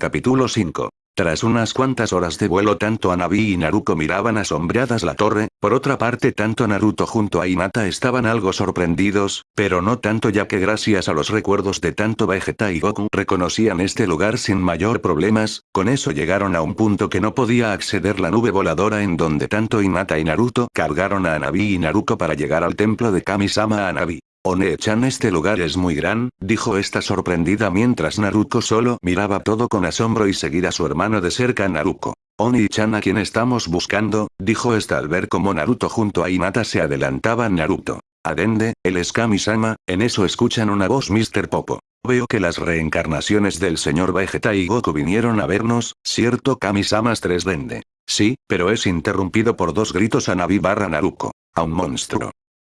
Capítulo 5. Tras unas cuantas horas de vuelo tanto Anabi y Naruto miraban asombradas la torre, por otra parte tanto Naruto junto a Hinata estaban algo sorprendidos, pero no tanto ya que gracias a los recuerdos de tanto Vegeta y Goku reconocían este lugar sin mayor problemas, con eso llegaron a un punto que no podía acceder la nube voladora en donde tanto Hinata y Naruto cargaron a Anabi y Naruto para llegar al templo de Kami-sama Anabi. One-chan este lugar es muy gran, dijo esta sorprendida mientras Naruto solo miraba todo con asombro y seguir a su hermano de cerca Naruto. Oni-chan a quien estamos buscando, dijo esta al ver como Naruto junto a Hinata se adelantaba Naruto. Adende, el es Kami-sama, en eso escuchan una voz Mr. Popo. Veo que las reencarnaciones del señor Vegeta y Goku vinieron a vernos, ¿cierto Kami-samas 3 Dende? Sí, pero es interrumpido por dos gritos a Navi barra Naruko. A un monstruo.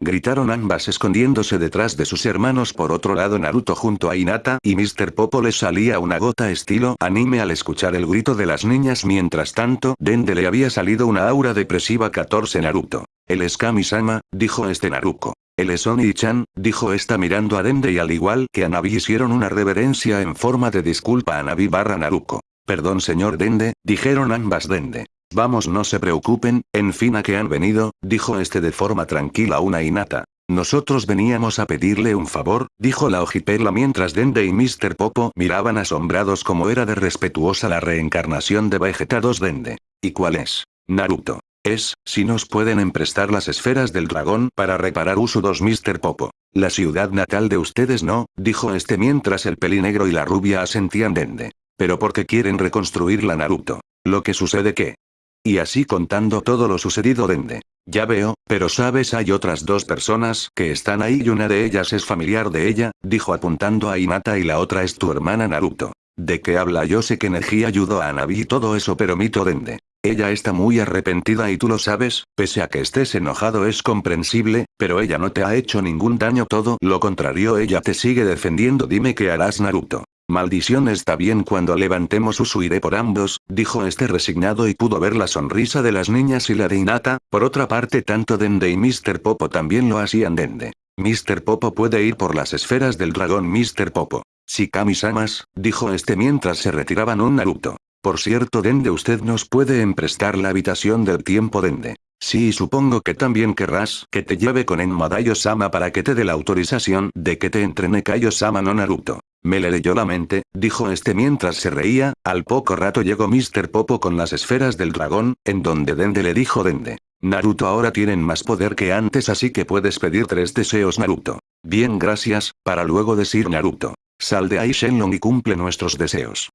Gritaron ambas escondiéndose detrás de sus hermanos por otro lado Naruto junto a Hinata y Mr. Popo les salía una gota estilo anime al escuchar el grito de las niñas mientras tanto Dende le había salido una aura depresiva 14 Naruto. El es Kami-sama, dijo este Naruko. El es Oni-chan, dijo esta mirando a Dende y al igual que a Navi hicieron una reverencia en forma de disculpa a Navi barra Naruko. Perdón señor Dende, dijeron ambas Dende. Vamos no se preocupen, en fin a que han venido, dijo este de forma tranquila una Inata. Nosotros veníamos a pedirle un favor, dijo la ojipela mientras Dende y Mr. Popo miraban asombrados como era de respetuosa la reencarnación de Vegeta 2 Dende. ¿Y cuál es? Naruto. Es, si nos pueden emprestar las esferas del dragón para reparar Uso 2 Mr. Popo. La ciudad natal de ustedes no, dijo este mientras el pelinegro y la rubia asentían Dende. Pero porque quieren reconstruir la Naruto. Lo que sucede que, y así contando todo lo sucedido Dende. Ya veo, pero sabes hay otras dos personas que están ahí y una de ellas es familiar de ella, dijo apuntando a Hinata y la otra es tu hermana Naruto. ¿De qué habla? Yo sé que Neji ayudó a Navi y todo eso pero mito Dende. Ella está muy arrepentida y tú lo sabes, pese a que estés enojado es comprensible, pero ella no te ha hecho ningún daño todo lo contrario ella te sigue defendiendo dime qué harás Naruto. Maldición está bien cuando levantemos Usuiré por ambos, dijo este resignado y pudo ver la sonrisa de las niñas y la de Inata, por otra parte tanto Dende y Mr. Popo también lo hacían Dende. Mr. Popo puede ir por las esferas del dragón Mr. Popo. Si Kami-samas, dijo este mientras se retiraban un Naruto. Por cierto Dende usted nos puede emprestar la habitación del tiempo Dende. Sí supongo que también querrás que te lleve con Enmadayo-sama para que te dé la autorización de que te entrene Kaio-sama no Naruto. Me le leyó la mente, dijo este mientras se reía, al poco rato llegó Mr. Popo con las esferas del dragón, en donde Dende le dijo Dende. Naruto ahora tienen más poder que antes así que puedes pedir tres deseos Naruto. Bien gracias, para luego decir Naruto. Sal de ahí Shenlong y cumple nuestros deseos.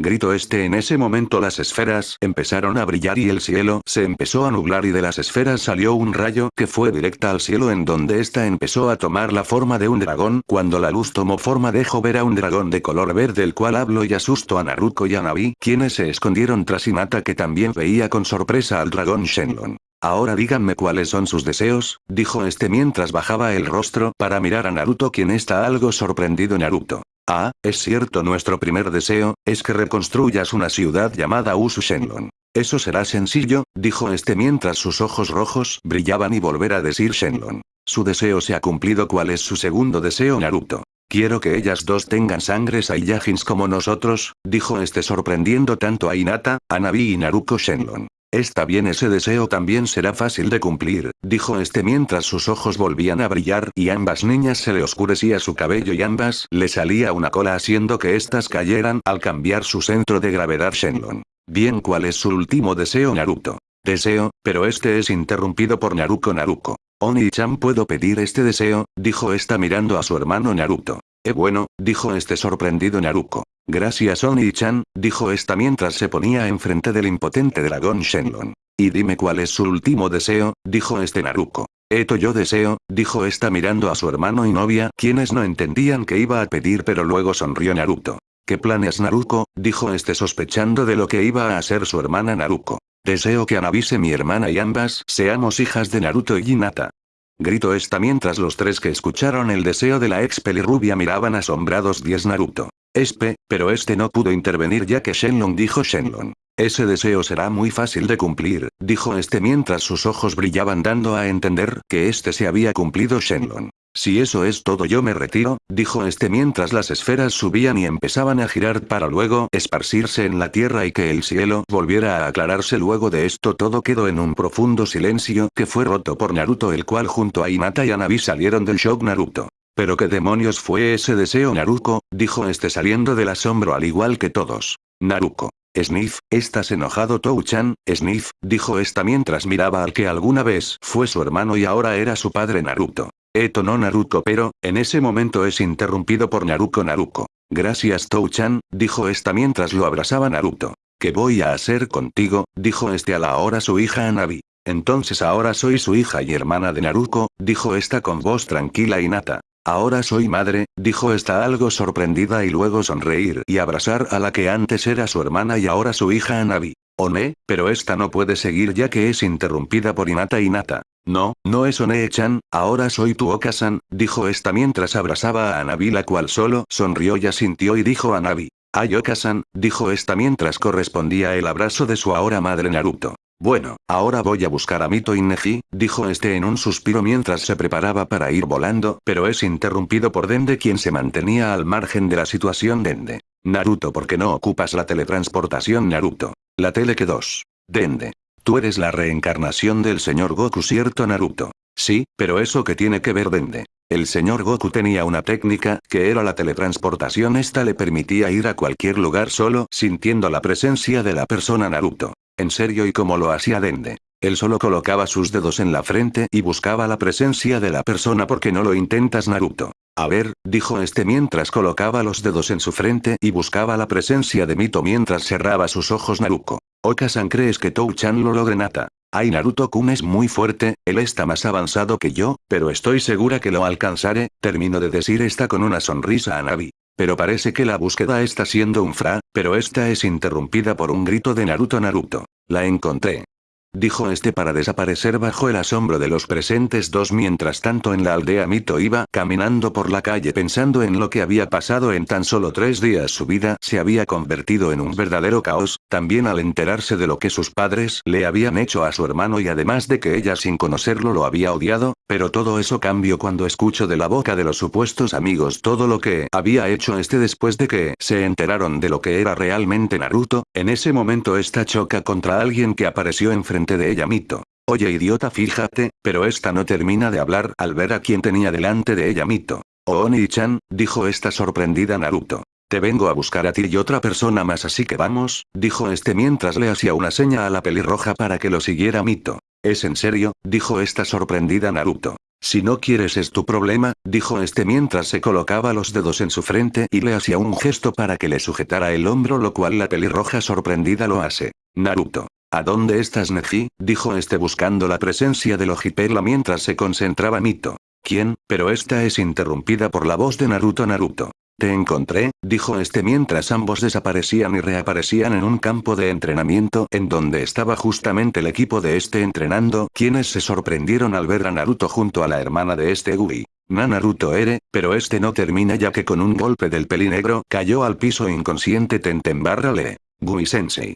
Gritó este en ese momento las esferas empezaron a brillar y el cielo se empezó a nublar y de las esferas salió un rayo que fue directa al cielo en donde ésta empezó a tomar la forma de un dragón cuando la luz tomó forma dejó ver a un dragón de color verde el cual habló y asustó a Naruto y a Navi quienes se escondieron tras Hinata que también veía con sorpresa al dragón Shenlong. Ahora díganme cuáles son sus deseos, dijo este mientras bajaba el rostro para mirar a Naruto quien está algo sorprendido Naruto. Ah, es cierto nuestro primer deseo, es que reconstruyas una ciudad llamada Usu Shenlong. Eso será sencillo, dijo este mientras sus ojos rojos brillaban y volver a decir Shenlong. Su deseo se ha cumplido ¿cuál es su segundo deseo Naruto? Quiero que ellas dos tengan sangre Saiyajins como nosotros, dijo este sorprendiendo tanto a Hinata, a y Naruko Shenlong. Está bien ese deseo también será fácil de cumplir, dijo este mientras sus ojos volvían a brillar y ambas niñas se le oscurecía su cabello y ambas le salía una cola haciendo que éstas cayeran al cambiar su centro de gravedad Shenlong. Bien ¿cuál es su último deseo Naruto? Deseo, pero este es interrumpido por Naruko Naruko. Oni-chan puedo pedir este deseo, dijo esta mirando a su hermano Naruto. Bueno, dijo este sorprendido Naruko. Gracias Oni-chan, dijo esta mientras se ponía enfrente del impotente dragón Shenlong. Y dime cuál es su último deseo, dijo este Naruko. Esto yo deseo, dijo esta mirando a su hermano y novia, quienes no entendían que iba a pedir pero luego sonrió Naruto. ¿Qué planes Naruko? dijo este sospechando de lo que iba a hacer su hermana Naruko. Deseo que anavise mi hermana y ambas seamos hijas de Naruto y Hinata. Gritó esta mientras los tres que escucharon el deseo de la ex pelirrubia miraban asombrados 10 Naruto. Espe, pero este no pudo intervenir ya que Shenlong dijo Shenlong. Ese deseo será muy fácil de cumplir, dijo este mientras sus ojos brillaban dando a entender que este se había cumplido Shenlong. Si eso es todo yo me retiro, dijo este mientras las esferas subían y empezaban a girar para luego esparcirse en la tierra y que el cielo volviera a aclararse luego de esto todo quedó en un profundo silencio que fue roto por Naruto el cual junto a Hinata y Anabi salieron del shock Naruto. ¿Pero qué demonios fue ese deseo Naruto? dijo este saliendo del asombro al igual que todos. Naruto. Sniff, ¿estás enojado Touchan? Sniff, dijo esta mientras miraba al que alguna vez fue su hermano y ahora era su padre Naruto. Eto no Naruto pero, en ese momento es interrumpido por Naruto Naruto. Gracias Touchan, dijo esta mientras lo abrazaba Naruto. ¿Qué voy a hacer contigo? dijo este a la hora su hija Anabi. Entonces ahora soy su hija y hermana de Naruto, dijo esta con voz tranquila y nata. Ahora soy madre, dijo esta algo sorprendida y luego sonreír y abrazar a la que antes era su hermana y ahora su hija Anabi. One, pero esta no puede seguir ya que es interrumpida por Inata Inata. No, no es One-chan, ahora soy tu Okasan, dijo esta mientras abrazaba a Anabi la cual solo sonrió y asintió y dijo a Nabi. Ay Okasan, dijo esta mientras correspondía el abrazo de su ahora madre Naruto. Bueno, ahora voy a buscar a Mito Neji, dijo este en un suspiro mientras se preparaba para ir volando, pero es interrumpido por Dende quien se mantenía al margen de la situación Dende. Naruto ¿por qué no ocupas la teletransportación Naruto? La tele que 2. Dende. Tú eres la reencarnación del señor Goku cierto Naruto. Sí, pero eso que tiene que ver Dende. El señor Goku tenía una técnica, que era la teletransportación esta le permitía ir a cualquier lugar solo sintiendo la presencia de la persona Naruto. En serio y como lo hacía Dende. Él solo colocaba sus dedos en la frente y buscaba la presencia de la persona porque no lo intentas Naruto. A ver, dijo este mientras colocaba los dedos en su frente y buscaba la presencia de Mito mientras cerraba sus ojos Naruto. Okasan crees que Tou-chan lo logre Nata. Ay Naruto-kun es muy fuerte, él está más avanzado que yo, pero estoy segura que lo alcanzaré, termino de decir esta con una sonrisa a Navi. Pero parece que la búsqueda está siendo un fra, pero esta es interrumpida por un grito de Naruto Naruto. La encontré dijo este para desaparecer bajo el asombro de los presentes dos mientras tanto en la aldea Mito iba caminando por la calle pensando en lo que había pasado en tan solo tres días su vida se había convertido en un verdadero caos, también al enterarse de lo que sus padres le habían hecho a su hermano y además de que ella sin conocerlo lo había odiado, pero todo eso cambió cuando escucho de la boca de los supuestos amigos todo lo que había hecho este después de que se enteraron de lo que era realmente Naruto, en ese momento esta choca contra alguien que apareció enfrente de ella Mito. Oye idiota fíjate, pero esta no termina de hablar al ver a quien tenía delante de ella Mito. Oni-chan, dijo esta sorprendida Naruto. Te vengo a buscar a ti y otra persona más así que vamos, dijo este mientras le hacía una seña a la pelirroja para que lo siguiera Mito. ¿Es en serio? dijo esta sorprendida Naruto. Si no quieres es tu problema, dijo este mientras se colocaba los dedos en su frente y le hacía un gesto para que le sujetara el hombro lo cual la pelirroja sorprendida lo hace. Naruto. ¿A dónde estás Neji? dijo este buscando la presencia del Ojiperla mientras se concentraba Mito. ¿Quién? Pero esta es interrumpida por la voz de Naruto Naruto. Te encontré, dijo este mientras ambos desaparecían y reaparecían en un campo de entrenamiento en donde estaba justamente el equipo de este entrenando quienes se sorprendieron al ver a Naruto junto a la hermana de este Gui. Na Naruto ere, pero este no termina ya que con un golpe del pelinegro cayó al piso inconsciente Tenten barra le. Gui sensei.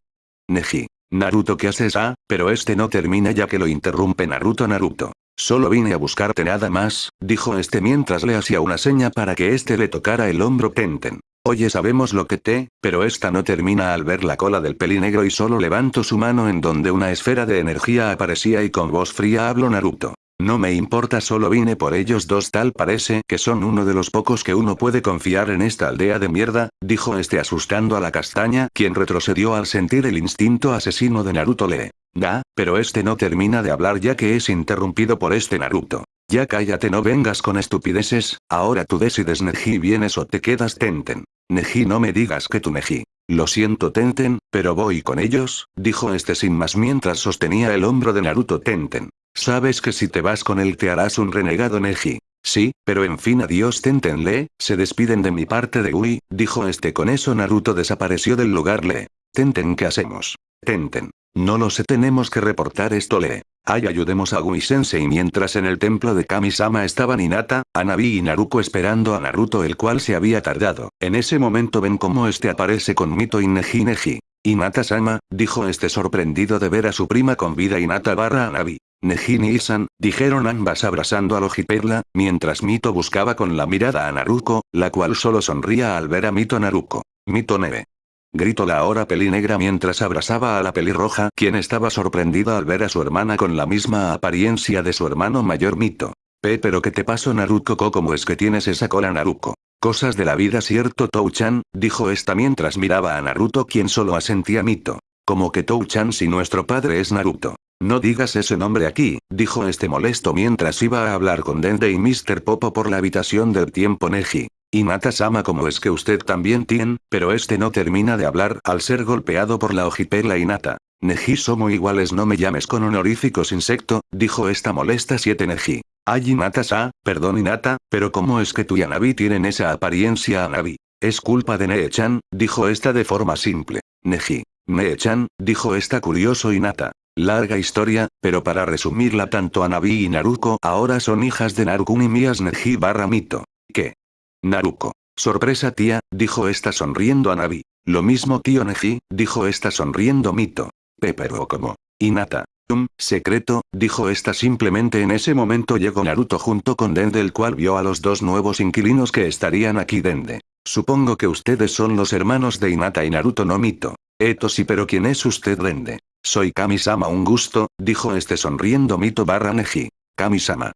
Neji. Naruto ¿qué haces ah? Pero este no termina ya que lo interrumpe Naruto Naruto. Solo vine a buscarte nada más, dijo este mientras le hacía una seña para que este le tocara el hombro Tenten. Oye sabemos lo que te, pero esta no termina al ver la cola del pelinegro y solo levantó su mano en donde una esfera de energía aparecía y con voz fría habló Naruto. No me importa solo vine por ellos dos tal parece que son uno de los pocos que uno puede confiar en esta aldea de mierda, dijo este asustando a la castaña quien retrocedió al sentir el instinto asesino de Naruto le. Da, pero este no termina de hablar ya que es interrumpido por este Naruto. Ya cállate no vengas con estupideces, ahora tú decides Neji vienes o te quedas Tenten. Neji no me digas que tú Neji. Lo siento Tenten, pero voy con ellos, dijo este sin más mientras sostenía el hombro de Naruto Tenten. Sabes que si te vas con él te harás un renegado Neji. Sí, pero en fin adiós Tentenle, se despiden de mi parte de Ui, dijo este con eso Naruto desapareció del lugar Le. Tenten ¿qué hacemos? Tenten. No lo sé tenemos que reportar esto Le. Ay ayudemos a Gui Sensei mientras en el templo de Kamisama estaban Hinata, Anabi y Naruko esperando a Naruto el cual se había tardado. En ese momento ven cómo este aparece con Mito y Neji Neji. Hinata-sama, dijo este sorprendido de ver a su prima con vida Hinata barra Anabi. Neji ni Isan, dijeron ambas abrazando a Logiperla, mientras Mito buscaba con la mirada a Naruko, la cual solo sonría al ver a Mito Naruko. Mito Neve. Gritó la ahora pelinegra mientras abrazaba a la pelirroja quien estaba sorprendida al ver a su hermana con la misma apariencia de su hermano mayor Mito. Pe pero ¿qué te pasó Naruto ¿Cómo es que tienes esa cola Naruko? Cosas de la vida cierto Tou-chan, dijo esta mientras miraba a Naruto quien solo asentía Mito. Como que Tou-chan si nuestro padre es Naruto. No digas ese nombre aquí, dijo este molesto mientras iba a hablar con Dende y Mr. Popo por la habitación del tiempo Neji. Y Nata-sama como es que usted también tiene, pero este no termina de hablar al ser golpeado por la ojipela y Nata. Neji somos iguales no me llames con honoríficos insecto, dijo esta molesta 7 Neji. Ay Inata-sa, perdón Inata, pero ¿cómo es que tú y Anabi tienen esa apariencia Anabi? Es culpa de Nee-chan, dijo esta de forma simple. Neji. Nee-chan, dijo esta curioso Inata. Larga historia, pero para resumirla tanto Anabi y Naruko ahora son hijas de Narukun y Mías Neji barra Mito. ¿Qué? Naruko. Sorpresa tía, dijo esta sonriendo a Navi. Lo mismo tío Neji, dijo esta sonriendo Mito. Pepero como. Inata. Um, secreto, dijo esta simplemente en ese momento llegó Naruto junto con Dende el cual vio a los dos nuevos inquilinos que estarían aquí Dende. Supongo que ustedes son los hermanos de Inata y Naruto no Mito. Eto sí pero ¿quién es usted Dende? Soy Kamisama un gusto, dijo este sonriendo Mito barra Neji. Kamisama.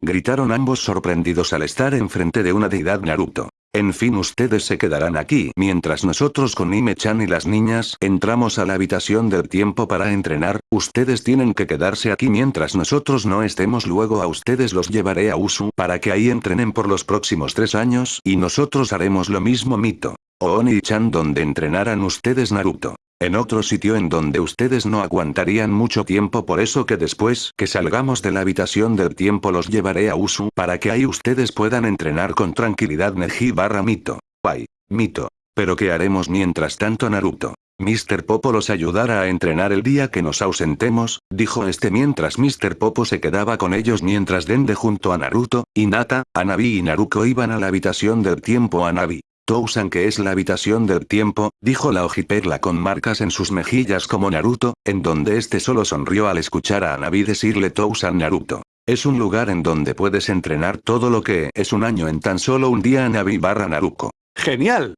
Gritaron ambos sorprendidos al estar enfrente de una deidad Naruto. En fin ustedes se quedarán aquí mientras nosotros con Ime-chan y las niñas entramos a la habitación del tiempo para entrenar, ustedes tienen que quedarse aquí mientras nosotros no estemos luego a ustedes los llevaré a Usu para que ahí entrenen por los próximos tres años y nosotros haremos lo mismo Mito. Oni-chan donde entrenarán ustedes Naruto en otro sitio en donde ustedes no aguantarían mucho tiempo por eso que después que salgamos de la habitación del tiempo los llevaré a Usu para que ahí ustedes puedan entrenar con tranquilidad Neji barra Mito. Ay, Mito. Pero ¿qué haremos mientras tanto Naruto? Mr. Popo los ayudará a entrenar el día que nos ausentemos, dijo este mientras Mr. Popo se quedaba con ellos mientras Dende junto a Naruto, Hinata, Anabi y Naruko iban a la habitación del tiempo Anabi. Tousan que es la habitación del tiempo, dijo la ojiperla con marcas en sus mejillas como Naruto, en donde este solo sonrió al escuchar a Anabi decirle Tousan Naruto. Es un lugar en donde puedes entrenar todo lo que es un año en tan solo un día Anabi barra Naruko. ¡Genial!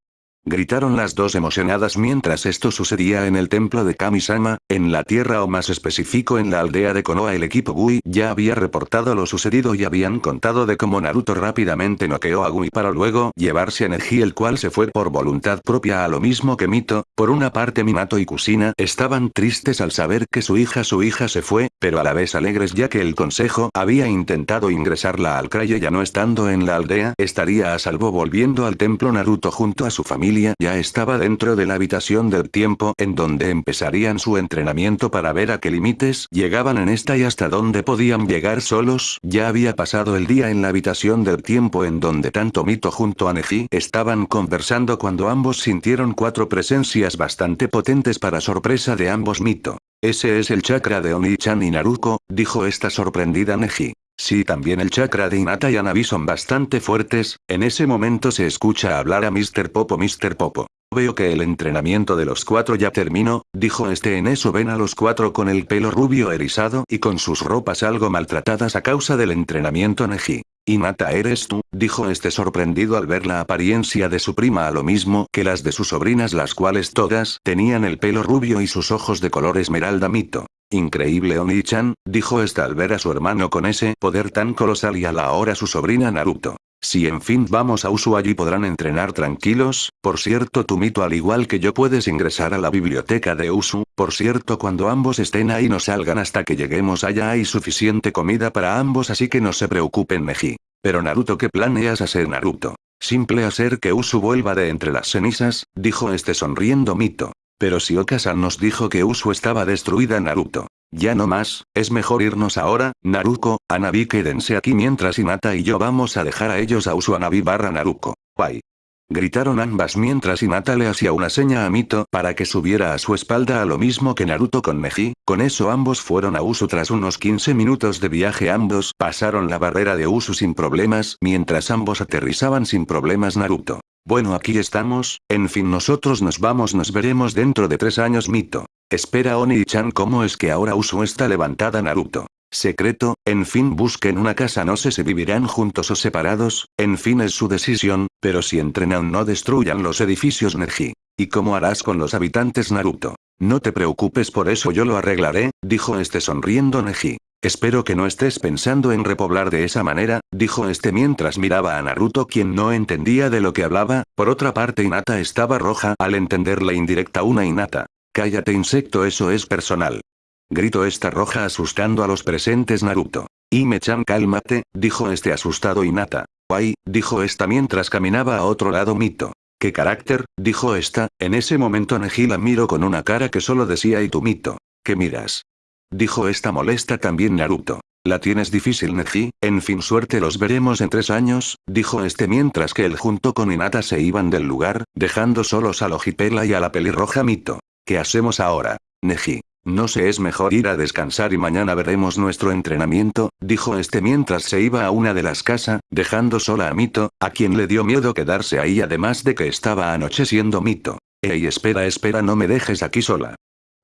Gritaron las dos emocionadas mientras esto sucedía en el templo de Kamisama, en la tierra o más específico en la aldea de Konoha. El equipo Gui ya había reportado lo sucedido y habían contado de cómo Naruto rápidamente noqueó a Gui para luego llevarse a Neji el cual se fue por voluntad propia a lo mismo que Mito, por una parte Minato y Kusina estaban tristes al saber que su hija su hija se fue, pero a la vez alegres ya que el consejo había intentado ingresarla al Crayo ya no estando en la aldea estaría a salvo volviendo al templo Naruto junto a su familia ya estaba dentro de la habitación del tiempo en donde empezarían su entrenamiento para ver a qué límites llegaban en esta y hasta dónde podían llegar solos. Ya había pasado el día en la habitación del tiempo en donde tanto Mito junto a Neji estaban conversando cuando ambos sintieron cuatro presencias bastante potentes para sorpresa de ambos Mito. Ese es el chakra de Oni-chan y Naruko, dijo esta sorprendida Neji. Si también el chakra de Inata y Anabi son bastante fuertes, en ese momento se escucha hablar a Mr. Popo Mr. Popo. Veo que el entrenamiento de los cuatro ya terminó, dijo este en eso ven a los cuatro con el pelo rubio erizado y con sus ropas algo maltratadas a causa del entrenamiento Neji. Inata eres tú, dijo este sorprendido al ver la apariencia de su prima a lo mismo que las de sus sobrinas las cuales todas tenían el pelo rubio y sus ojos de color esmeralda mito. Increíble Oni-chan, dijo esta al ver a su hermano con ese poder tan colosal y a la hora su sobrina Naruto. Si en fin vamos a Usu allí podrán entrenar tranquilos, por cierto tu mito al igual que yo puedes ingresar a la biblioteca de Usu, por cierto cuando ambos estén ahí no salgan hasta que lleguemos allá hay suficiente comida para ambos así que no se preocupen Meji. Pero Naruto ¿qué planeas hacer Naruto? Simple hacer que Usu vuelva de entre las cenizas, dijo este sonriendo Mito. Pero si Okasan nos dijo que Usu estaba destruida Naruto. Ya no más, es mejor irnos ahora, Naruko, Anabi quédense aquí mientras Hinata y yo vamos a dejar a ellos a Usu Anabi barra Naruko. Guay. Gritaron ambas mientras Hinata le hacía una seña a Mito para que subiera a su espalda a lo mismo que Naruto con Meji, con eso ambos fueron a Usu tras unos 15 minutos de viaje ambos pasaron la barrera de Usu sin problemas mientras ambos aterrizaban sin problemas Naruto. Bueno aquí estamos, en fin nosotros nos vamos nos veremos dentro de tres años Mito. Espera Oni-chan ¿cómo es que ahora Usu está levantada Naruto? Secreto, en fin busquen una casa no sé si vivirán juntos o separados, en fin es su decisión, pero si entrenan no destruyan los edificios Neji. ¿Y cómo harás con los habitantes Naruto? No te preocupes por eso yo lo arreglaré, dijo este sonriendo Neji. Espero que no estés pensando en repoblar de esa manera, dijo este mientras miraba a Naruto quien no entendía de lo que hablaba, por otra parte Hinata estaba roja al entender la indirecta una Hinata. Cállate insecto eso es personal. Gritó esta roja asustando a los presentes Naruto. Ime-chan cálmate, dijo este asustado Hinata. Guay, dijo esta mientras caminaba a otro lado Mito. ¿Qué carácter? dijo esta, en ese momento Neji la miró con una cara que solo decía y tu Mito. ¿Qué miras? Dijo esta molesta también Naruto. La tienes difícil Neji, en fin suerte los veremos en tres años, dijo este mientras que él junto con Hinata se iban del lugar, dejando solos a Lojipela y a la pelirroja Mito. ¿Qué hacemos ahora? Neji. No sé es mejor ir a descansar y mañana veremos nuestro entrenamiento, dijo este mientras se iba a una de las casas, dejando sola a Mito, a quien le dio miedo quedarse ahí además de que estaba anocheciendo Mito. Ey espera espera no me dejes aquí sola.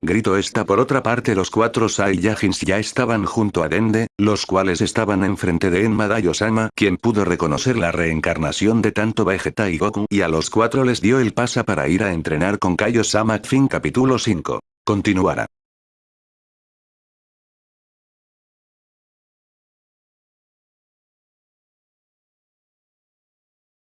Gritó esta por otra parte los cuatro Saiyajins ya estaban junto a Dende, los cuales estaban enfrente de Enma Daiyosama quien pudo reconocer la reencarnación de tanto Vegeta y Goku y a los cuatro les dio el pasa para ir a entrenar con Kaiosama Fin capítulo 5. Continuará.